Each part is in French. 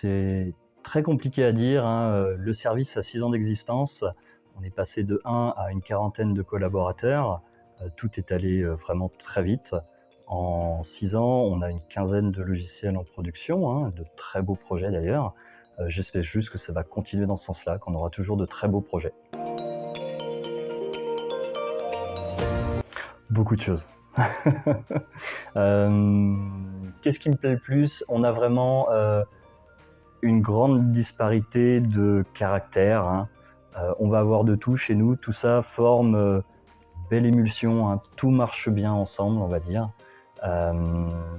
C'est très compliqué à dire. Hein. Le service a 6 ans d'existence. On est passé de 1 à une quarantaine de collaborateurs. Euh, tout est allé euh, vraiment très vite. En 6 ans, on a une quinzaine de logiciels en production, hein, de très beaux projets d'ailleurs. Euh, j'espère juste que ça va continuer dans ce sens-là, qu'on aura toujours de très beaux projets. Beaucoup de choses. Qu'est-ce qui me plaît le plus? On a vraiment une grande disparité de caractère. Hein. Euh, on va avoir de tout chez nous. Tout ça forme euh, belle émulsion. Hein. Tout marche bien ensemble, on va dire. Euh,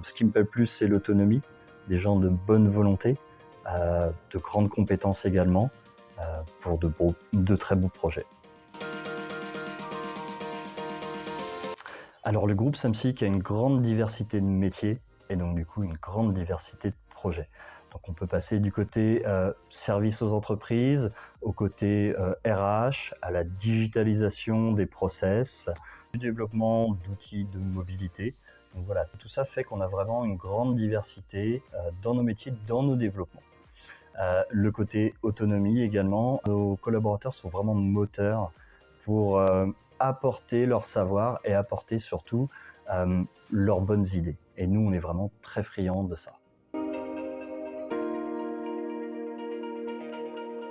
ce qui me plaît le plus, c'est l'autonomie. Des gens de bonne volonté, de grandes compétences également, pour de, de très beaux projets. Alors le groupe Samsic a une grande diversité de métiers et donc du coup une grande diversité de projets. Donc on peut passer du côté euh, service aux entreprises, au côté RH, euh, à la digitalisation des process, du développement d'outils de mobilité. Donc voilà, tout ça fait qu'on a vraiment une grande diversité euh, dans nos métiers, dans nos développements. le côté autonomie également, nos collaborateurs sont vraiment moteurs pour apporter leur savoir et apporter surtout leurs bonnes idées. Et nous, on est vraiment très friands de ça.